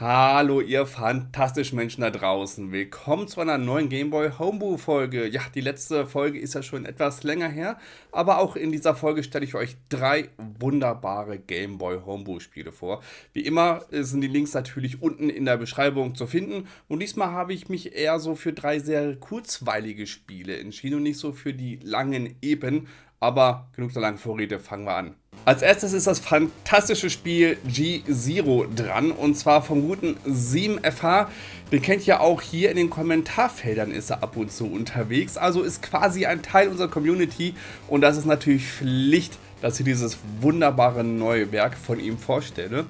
Hallo ihr fantastischen Menschen da draußen. Willkommen zu einer neuen Gameboy Homebrew Folge. Ja, die letzte Folge ist ja schon etwas länger her, aber auch in dieser Folge stelle ich euch drei wunderbare Gameboy Homebrew Spiele vor. Wie immer sind die Links natürlich unten in der Beschreibung zu finden und diesmal habe ich mich eher so für drei sehr kurzweilige Spiele entschieden und nicht so für die langen Eben, aber genug der langen Vorrede, fangen wir an. Als erstes ist das fantastische Spiel G-Zero dran und zwar vom guten 7FH. Den kennt ihr auch hier in den Kommentarfeldern ist er ab und zu unterwegs, also ist quasi ein Teil unserer Community und das ist natürlich Pflicht, dass ich dieses wunderbare neue Werk von ihm vorstelle.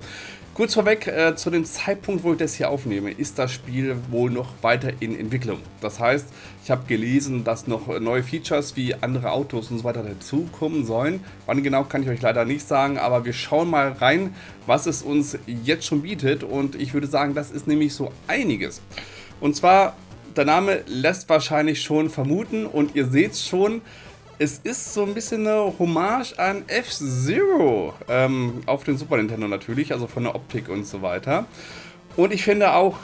Kurz vorweg, äh, zu dem Zeitpunkt, wo ich das hier aufnehme, ist das Spiel wohl noch weiter in Entwicklung. Das heißt, ich habe gelesen, dass noch neue Features wie andere Autos und so weiter dazukommen sollen. Wann genau kann ich euch leider nicht sagen, aber wir schauen mal rein, was es uns jetzt schon bietet. Und ich würde sagen, das ist nämlich so einiges. Und zwar, der Name lässt wahrscheinlich schon vermuten und ihr seht es schon, es ist so ein bisschen eine Hommage an F-Zero. Ähm, auf den Super Nintendo natürlich, also von der Optik und so weiter. Und ich finde auch,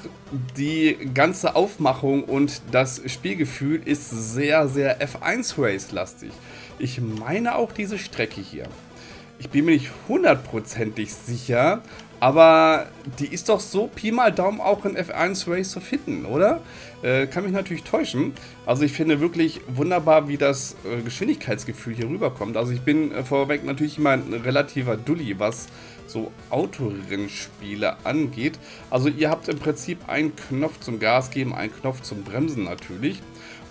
die ganze Aufmachung und das Spielgefühl ist sehr, sehr F1 Race-lastig. Ich meine auch diese Strecke hier. Ich bin mir nicht hundertprozentig sicher, aber die ist doch so Pi mal Daumen auch in F1 Race zu finden, oder? Äh, kann mich natürlich täuschen. Also ich finde wirklich wunderbar, wie das äh, Geschwindigkeitsgefühl hier rüberkommt. Also ich bin äh, vorweg natürlich immer ein relativer Dulli, was so Autorennspiele angeht. Also ihr habt im Prinzip einen Knopf zum Gas geben, einen Knopf zum Bremsen natürlich.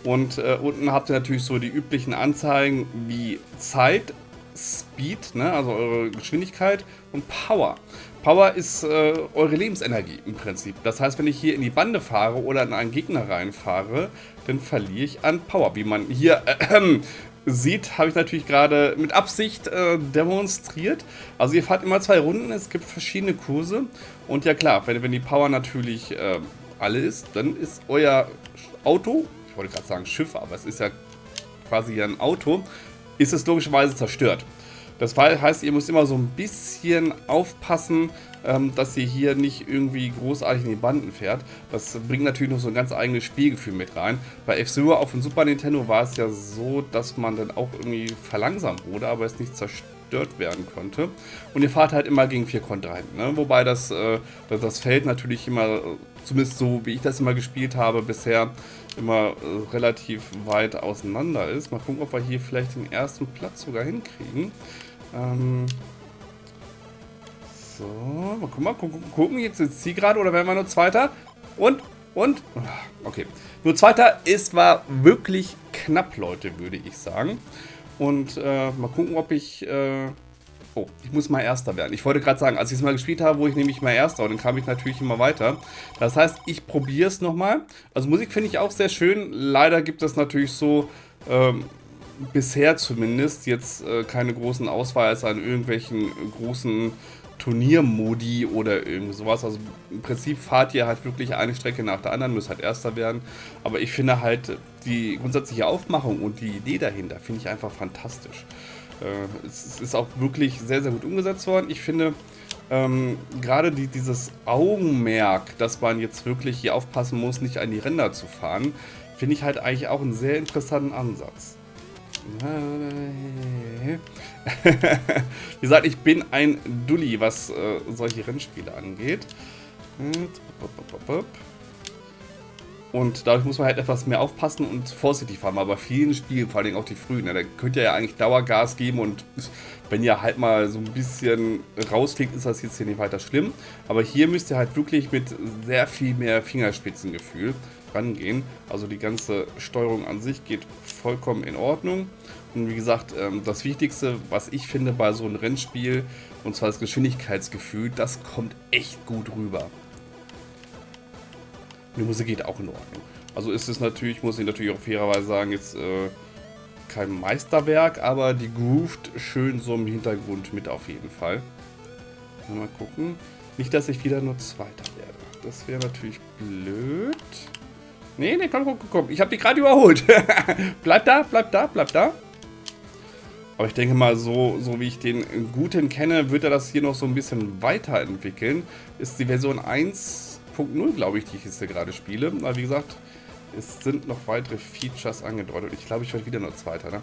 Und äh, unten habt ihr natürlich so die üblichen Anzeigen wie Zeit, Speed, ne, also eure Geschwindigkeit und Power. Power ist äh, eure Lebensenergie im Prinzip. Das heißt, wenn ich hier in die Bande fahre oder in einen Gegner reinfahre, dann verliere ich an Power. Wie man hier äh, sieht, habe ich natürlich gerade mit Absicht äh, demonstriert. Also ihr fahrt immer zwei Runden, es gibt verschiedene Kurse. Und ja klar, wenn, wenn die Power natürlich äh, alle ist, dann ist euer Auto, ich wollte gerade sagen Schiff, aber es ist ja quasi ein Auto, ist es logischerweise zerstört. Das heißt, ihr müsst immer so ein bisschen aufpassen, ähm, dass ihr hier nicht irgendwie großartig in die Banden fährt. Das bringt natürlich noch so ein ganz eigenes Spielgefühl mit rein. Bei F-Zero auf dem Super Nintendo war es ja so, dass man dann auch irgendwie verlangsamt wurde, aber es nicht zerstört werden konnte. Und ihr fahrt halt immer gegen vier Kontrahenten. Ne? Wobei das, äh, das Feld natürlich immer, zumindest so wie ich das immer gespielt habe bisher, immer äh, relativ weit auseinander ist. Mal gucken, ob wir hier vielleicht den ersten Platz sogar hinkriegen. Ähm so, mal gucken, mal gucken, gucken. jetzt ist sie gerade oder werden wir nur Zweiter? Und, und, okay. Nur Zweiter ist war wirklich knapp, Leute, würde ich sagen. Und äh, mal gucken, ob ich... Äh Oh, ich muss mal Erster werden. Ich wollte gerade sagen, als ich es mal gespielt habe, wo ich nämlich mal Erster und dann kam ich natürlich immer weiter. Das heißt, ich probiere es nochmal. Also Musik finde ich auch sehr schön. Leider gibt es natürlich so, ähm, bisher zumindest, jetzt äh, keine großen Auswahl an irgendwelchen großen Turniermodi oder irgend sowas. Also im Prinzip fahrt ihr halt wirklich eine Strecke nach der anderen, müsst halt Erster werden. Aber ich finde halt die grundsätzliche Aufmachung und die Idee dahinter finde ich einfach fantastisch. Äh, es ist auch wirklich sehr, sehr gut umgesetzt worden. Ich finde ähm, gerade die, dieses Augenmerk, dass man jetzt wirklich hier aufpassen muss, nicht an die Ränder zu fahren, finde ich halt eigentlich auch einen sehr interessanten Ansatz. Wie gesagt, ich bin ein Dulli, was äh, solche Rennspiele angeht. Und dadurch muss man halt etwas mehr aufpassen und vorsichtig fahren. Aber bei vielen Spielen, vor allem auch die frühen, ne, da könnt ihr ja eigentlich Dauergas geben und wenn ihr halt mal so ein bisschen rausfliegt, ist das jetzt hier nicht weiter schlimm. Aber hier müsst ihr halt wirklich mit sehr viel mehr Fingerspitzengefühl rangehen. Also die ganze Steuerung an sich geht vollkommen in Ordnung. Und wie gesagt, ähm, das Wichtigste, was ich finde bei so einem Rennspiel, und zwar das Geschwindigkeitsgefühl, das kommt echt gut rüber. Die Musik geht auch in Ordnung. Also ist es natürlich, muss ich natürlich auch fairerweise sagen, jetzt äh, kein Meisterwerk, aber die groovt schön so im Hintergrund mit auf jeden Fall. Mal gucken. Nicht, dass ich wieder nur Zweiter werde. Das wäre natürlich blöd. Nee, nee, komm, komm, komm. Ich habe die gerade überholt. bleib da, bleib da, bleib da. Aber ich denke mal, so, so wie ich den Guten kenne, wird er das hier noch so ein bisschen weiterentwickeln. Ist die Version 1.0, glaube ich, die ich jetzt hier gerade spiele. Aber wie gesagt, es sind noch weitere Features angedeutet. Ich glaube, ich werde wieder nur Zweiter, ne?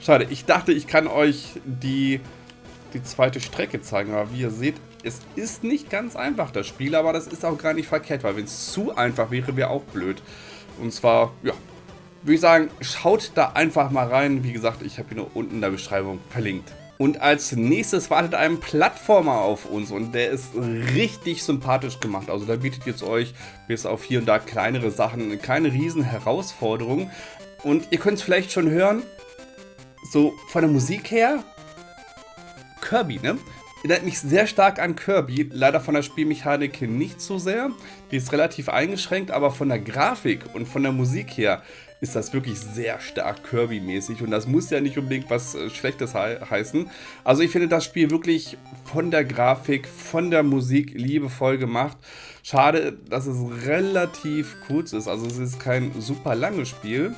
Schade, ich dachte, ich kann euch die, die zweite Strecke zeigen. Aber wie ihr seht, es ist nicht ganz einfach, das Spiel. Aber das ist auch gar nicht verkehrt, weil wenn es zu einfach wäre, wäre auch blöd. Und zwar, ja, würde ich sagen, schaut da einfach mal rein. Wie gesagt, ich habe ihn nur unten in der Beschreibung verlinkt. Und als nächstes wartet ein Plattformer auf uns und der ist richtig sympathisch gemacht. Also da bietet jetzt euch bis auf hier und da kleinere Sachen keine riesen Herausforderungen. Und ihr könnt es vielleicht schon hören, so von der Musik her, Kirby, ne? Erinnert mich sehr stark an Kirby, leider von der Spielmechanik nicht so sehr. Die ist relativ eingeschränkt, aber von der Grafik und von der Musik her ist das wirklich sehr stark Kirby-mäßig und das muss ja nicht unbedingt was äh, Schlechtes he heißen. Also ich finde das Spiel wirklich von der Grafik, von der Musik liebevoll gemacht. Schade, dass es relativ kurz ist, also es ist kein super langes Spiel.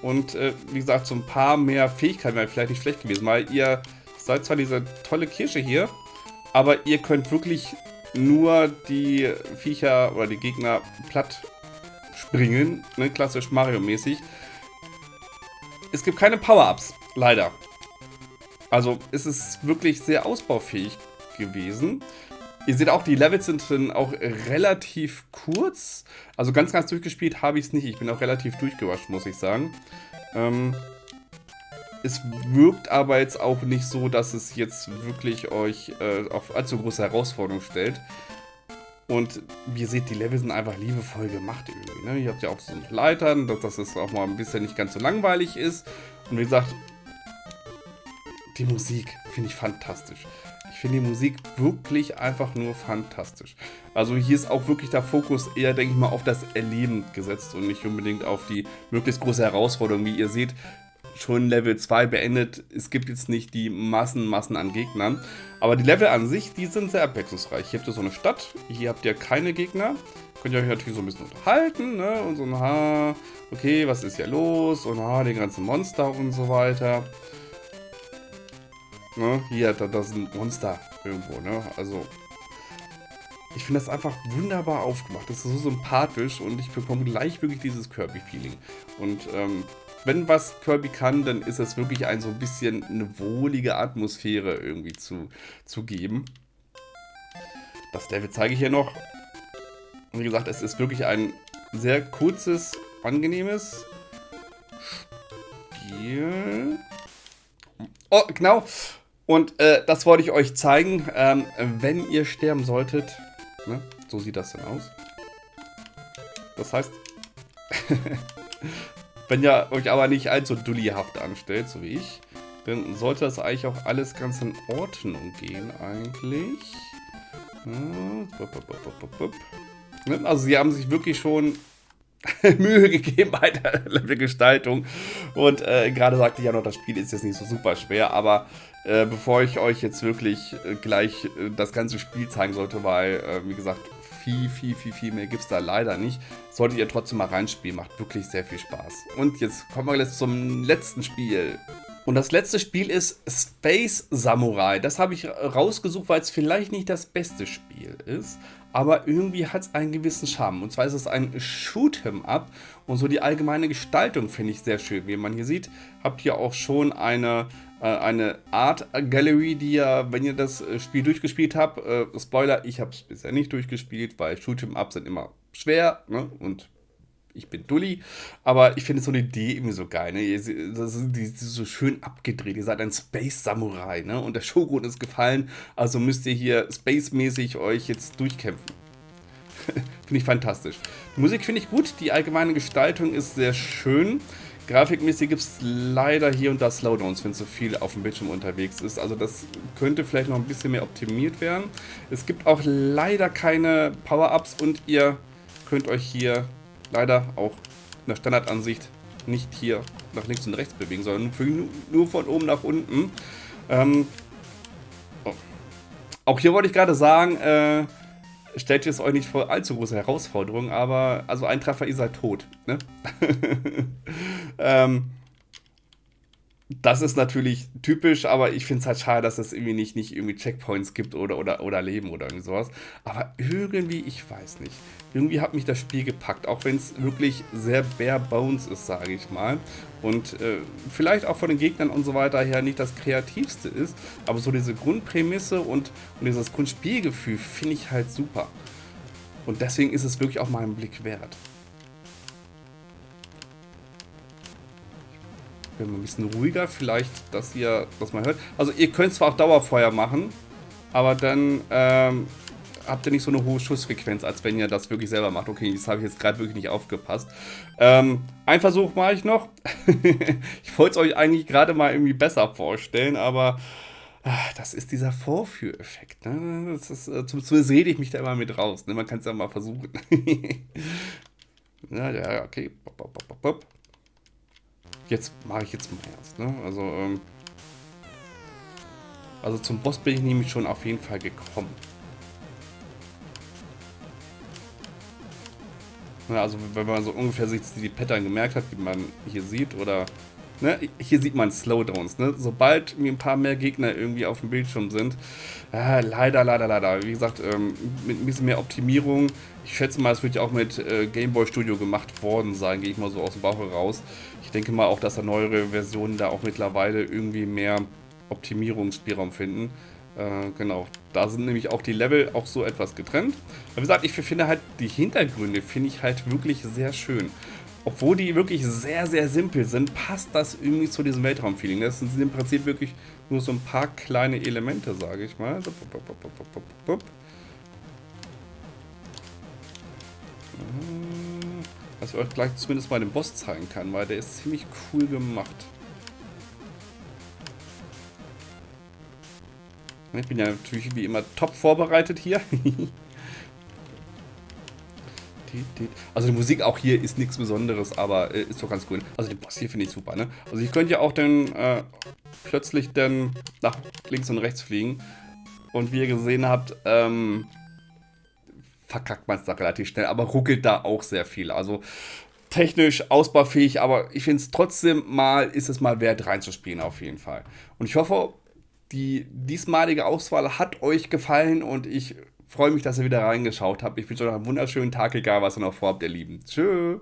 Und äh, wie gesagt, so ein paar mehr Fähigkeiten wären vielleicht nicht schlecht gewesen, weil ihr seid zwar diese tolle Kirsche hier, aber ihr könnt wirklich nur die Viecher oder die Gegner platt springen, ne, klassisch Mario-mäßig. Es gibt keine Power-Ups, leider. Also es ist wirklich sehr ausbaufähig gewesen. Ihr seht auch, die Levels sind dann auch relativ kurz. Also ganz, ganz durchgespielt habe ich es nicht. Ich bin auch relativ durchgewascht, muss ich sagen. Ähm, es wirkt aber jetzt auch nicht so, dass es jetzt wirklich euch äh, auf allzu große Herausforderungen stellt. Und wie ihr seht, die Level sind einfach liebevoll gemacht irgendwie. Ne? Ihr habt ja auch so Leitern, dass, dass es auch mal ein bisschen nicht ganz so langweilig ist. Und wie gesagt, die Musik finde ich fantastisch. Ich finde die Musik wirklich einfach nur fantastisch. Also hier ist auch wirklich der Fokus eher, denke ich mal, auf das Erleben gesetzt und nicht unbedingt auf die möglichst große Herausforderung. Wie ihr seht, schon Level 2 beendet. Es gibt jetzt nicht die Massen, Massen an Gegnern. Aber die Level an sich, die sind sehr abwechslungsreich. Hier habt ihr so eine Stadt, hier habt ihr keine Gegner. Könnt ihr euch natürlich so ein bisschen unterhalten, ne? Und so, ha, okay, was ist hier los? Und ha, die ganzen Monster und so weiter. Ne? Hier, da, da sind Monster irgendwo, ne? Also, ich finde das einfach wunderbar aufgemacht. Das ist so sympathisch und ich bekomme gleich wirklich dieses Kirby-Feeling. Und ähm, wenn was Kirby kann, dann ist es wirklich ein so ein bisschen eine wohlige Atmosphäre irgendwie zu, zu geben. Das Level zeige ich hier noch. Wie gesagt, es ist wirklich ein sehr kurzes, angenehmes Spiel. Oh, genau. Und äh, das wollte ich euch zeigen. Ähm, wenn ihr sterben solltet, ne, so sieht das dann aus. Das heißt, Wenn ihr euch aber nicht allzu dullihaft anstellt, so wie ich, dann sollte das eigentlich auch alles ganz in Ordnung gehen, eigentlich. Also sie haben sich wirklich schon Mühe gegeben bei der Levelgestaltung. Und äh, gerade sagte ich ja noch, das Spiel ist jetzt nicht so super schwer, aber äh, bevor ich euch jetzt wirklich äh, gleich äh, das ganze Spiel zeigen sollte, weil, äh, wie gesagt, viel, viel, viel, viel mehr gibt es da leider nicht. Solltet ihr trotzdem mal reinspielen, macht wirklich sehr viel Spaß. Und jetzt kommen wir jetzt zum letzten Spiel. Und das letzte Spiel ist Space Samurai. Das habe ich rausgesucht, weil es vielleicht nicht das beste Spiel ist, aber irgendwie hat es einen gewissen Charme. Und zwar ist es ein Shoot'em Up und so die allgemeine Gestaltung finde ich sehr schön. Wie man hier sieht, habt ihr auch schon eine eine Art Gallery, die ja, wenn ihr das äh, Spiel durchgespielt habt, äh, Spoiler, ich habe es bisher nicht durchgespielt, weil Shoot'em Up sind immer schwer ne? und ich bin Dulli, aber ich finde so eine Idee irgendwie so geil. Ne? Das ist, die, so schön abgedreht. Ihr seid ein Space Samurai ne? und der Shogun ist gefallen, also müsst ihr hier spacemäßig euch jetzt durchkämpfen. finde ich fantastisch. Die Musik finde ich gut, die allgemeine Gestaltung ist sehr schön. Grafikmäßig gibt es leider hier und da Slowdowns, wenn zu viel auf dem Bildschirm unterwegs ist. Also das könnte vielleicht noch ein bisschen mehr optimiert werden. Es gibt auch leider keine Power-Ups und ihr könnt euch hier leider auch in der Standardansicht nicht hier nach links und rechts bewegen, sondern nur von oben nach unten. Ähm, oh. Auch hier wollte ich gerade sagen, äh, stellt ihr es euch nicht vor allzu große Herausforderungen, aber also ein Treffer, ihr seid tot. Ne? ähm, das ist natürlich typisch, aber ich finde es halt schade, dass es irgendwie nicht, nicht irgendwie Checkpoints gibt oder, oder, oder Leben oder irgendwie sowas. Aber irgendwie, ich weiß nicht. Irgendwie hat mich das Spiel gepackt, auch wenn es wirklich sehr bare bones ist, sage ich mal. Und äh, vielleicht auch von den Gegnern und so weiter her nicht das kreativste ist. Aber so diese Grundprämisse und, und dieses Grundspielgefühl finde ich halt super. Und deswegen ist es wirklich auch mal einen Blick wert. Wenn man ein bisschen ruhiger, vielleicht, dass ihr das mal hört. Also ihr könnt zwar auch Dauerfeuer machen, aber dann ähm, habt ihr nicht so eine hohe Schussfrequenz, als wenn ihr das wirklich selber macht. Okay, das habe ich jetzt gerade wirklich nicht aufgepasst. Ähm, ein Versuch mache ich noch. ich wollte es euch eigentlich gerade mal irgendwie besser vorstellen, aber ach, das ist dieser Vorführeffekt. Ne? Das ist, äh, zumindest rede ich mich da immer mit raus. Ne? Man kann es ja mal versuchen. ja, ja, okay. Bop, bop, bop, jetzt mache ich jetzt mal erst. Ne? Also, ähm, also zum Boss bin ich nämlich schon auf jeden Fall gekommen. Ja, also wenn man so ungefähr sich die Pattern gemerkt hat, wie man hier sieht, oder ne, hier sieht man Slowdowns. Ne? Sobald mir ein paar mehr Gegner irgendwie auf dem Bildschirm sind, äh, leider, leider, leider. Wie gesagt, ähm, mit ein bisschen mehr Optimierung. Ich schätze mal, es wird ja auch mit äh, Gameboy Studio gemacht worden sein, gehe ich mal so aus dem Bauch heraus denke mal auch, dass da neuere Versionen da auch mittlerweile irgendwie mehr Optimierungsspielraum finden. Äh, genau, da sind nämlich auch die Level auch so etwas getrennt. Aber wie gesagt, ich finde halt die Hintergründe finde ich halt wirklich sehr schön. Obwohl die wirklich sehr, sehr simpel sind, passt das irgendwie zu diesem Weltraumfeeling. Das sind im Prinzip wirklich nur so ein paar kleine Elemente, sage ich mal. So, bup, bup, bup, dass ich euch gleich zumindest mal den Boss zeigen kann, weil der ist ziemlich cool gemacht. Ich bin ja natürlich wie immer top vorbereitet hier. Also die Musik auch hier ist nichts Besonderes, aber äh, ist doch ganz cool. Also den Boss hier finde ich super, ne? Also ich könnte ja auch dann äh, plötzlich dann nach links und rechts fliegen. Und wie ihr gesehen habt, ähm, verkackt man es da relativ schnell, aber ruckelt da auch sehr viel. Also technisch ausbaufähig, aber ich finde es trotzdem mal, ist es mal wert reinzuspielen auf jeden Fall. Und ich hoffe, die diesmalige Auswahl hat euch gefallen und ich freue mich, dass ihr wieder reingeschaut habt. Ich wünsche euch einen wunderschönen Tag, egal was ihr noch vorhabt, ihr Lieben. Tschüss.